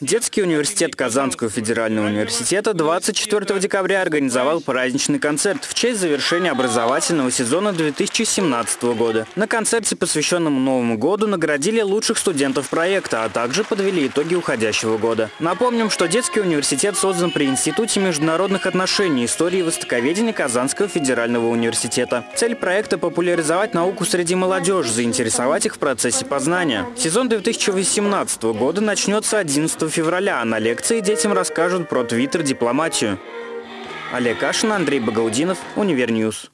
Детский университет Казанского федерального университета 24 декабря организовал праздничный концерт в честь завершения образовательного сезона 2017 года. На концерте, посвященном Новому году, наградили лучших студентов проекта, а также подвели итоги уходящего года. Напомним, что детский университет создан при Институте международных отношений, истории и востоковедения Казанского федерального университета. Цель проекта – популяризовать науку среди молодежи, заинтересовать их в процессе познания. Сезон 2018 года начнется 11 февраля, а на лекции детям расскажут про твиттер-дипломатию. Олег Кашин, Андрей Багаудинов, Универньюз.